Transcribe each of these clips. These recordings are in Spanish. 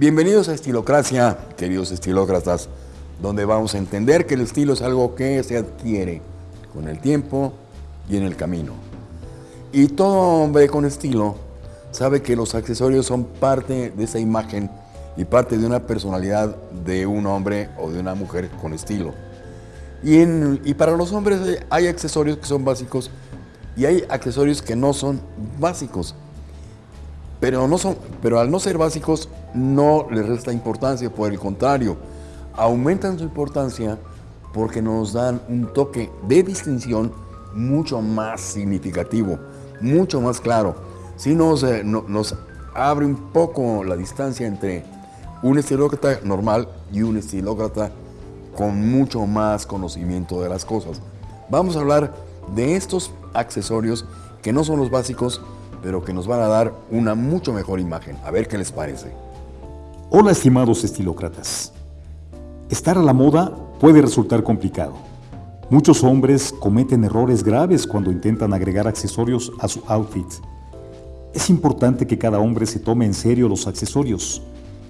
Bienvenidos a Estilocracia, queridos estilócratas, donde vamos a entender que el estilo es algo que se adquiere con el tiempo y en el camino. Y todo hombre con estilo sabe que los accesorios son parte de esa imagen y parte de una personalidad de un hombre o de una mujer con estilo. Y, y para los hombres hay accesorios que son básicos y hay accesorios que no son básicos. Pero, no son, pero al no ser básicos no les resta importancia, por el contrario, aumentan su importancia porque nos dan un toque de distinción mucho más significativo, mucho más claro. Si nos, eh, nos abre un poco la distancia entre un estilócrata normal y un estilócrata con mucho más conocimiento de las cosas. Vamos a hablar de estos accesorios que no son los básicos, pero que nos van a dar una mucho mejor imagen. A ver qué les parece. Hola estimados estilócratas. Estar a la moda puede resultar complicado. Muchos hombres cometen errores graves cuando intentan agregar accesorios a su outfit. Es importante que cada hombre se tome en serio los accesorios,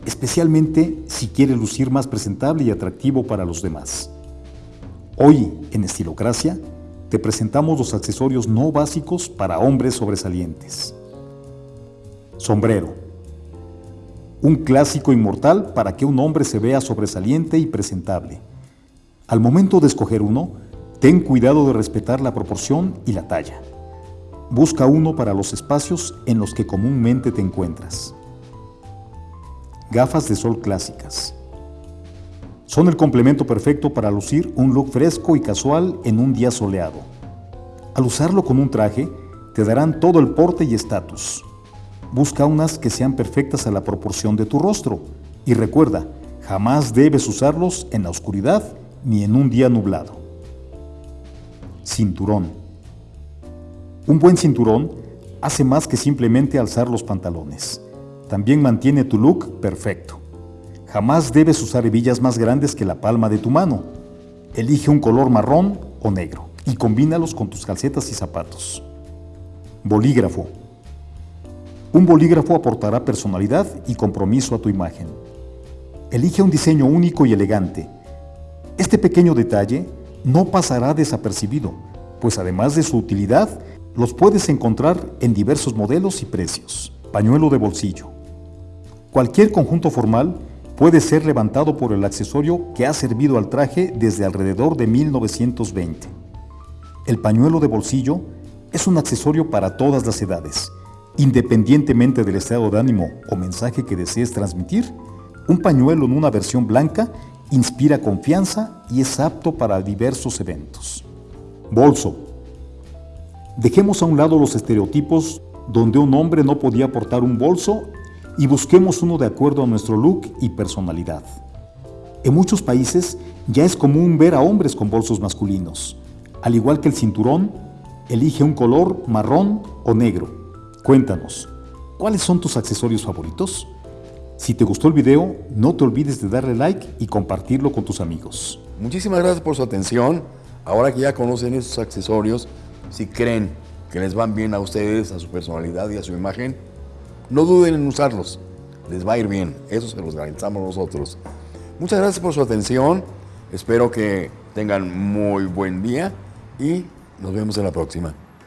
especialmente si quiere lucir más presentable y atractivo para los demás. Hoy, en Estilocracia, te presentamos los accesorios no básicos para hombres sobresalientes. Sombrero. Un clásico inmortal para que un hombre se vea sobresaliente y presentable. Al momento de escoger uno, ten cuidado de respetar la proporción y la talla. Busca uno para los espacios en los que comúnmente te encuentras. Gafas de sol clásicas. Son el complemento perfecto para lucir un look fresco y casual en un día soleado. Al usarlo con un traje, te darán todo el porte y estatus. Busca unas que sean perfectas a la proporción de tu rostro. Y recuerda, jamás debes usarlos en la oscuridad ni en un día nublado. Cinturón. Un buen cinturón hace más que simplemente alzar los pantalones. También mantiene tu look perfecto. Jamás debes usar hebillas más grandes que la palma de tu mano. Elige un color marrón o negro y combínalos con tus calcetas y zapatos. Bolígrafo. Un bolígrafo aportará personalidad y compromiso a tu imagen. Elige un diseño único y elegante. Este pequeño detalle no pasará desapercibido, pues además de su utilidad, los puedes encontrar en diversos modelos y precios. Pañuelo de bolsillo. Cualquier conjunto formal puede ser levantado por el accesorio que ha servido al traje desde alrededor de 1920. El pañuelo de bolsillo es un accesorio para todas las edades. Independientemente del estado de ánimo o mensaje que desees transmitir, un pañuelo en una versión blanca inspira confianza y es apto para diversos eventos. Bolso. Dejemos a un lado los estereotipos donde un hombre no podía portar un bolso y busquemos uno de acuerdo a nuestro look y personalidad. En muchos países ya es común ver a hombres con bolsos masculinos. Al igual que el cinturón, elige un color marrón o negro. Cuéntanos, ¿cuáles son tus accesorios favoritos? Si te gustó el video, no te olvides de darle like y compartirlo con tus amigos. Muchísimas gracias por su atención. Ahora que ya conocen estos accesorios, si creen que les van bien a ustedes, a su personalidad y a su imagen, no duden en usarlos, les va a ir bien, eso se los garantizamos nosotros. Muchas gracias por su atención, espero que tengan muy buen día y nos vemos en la próxima.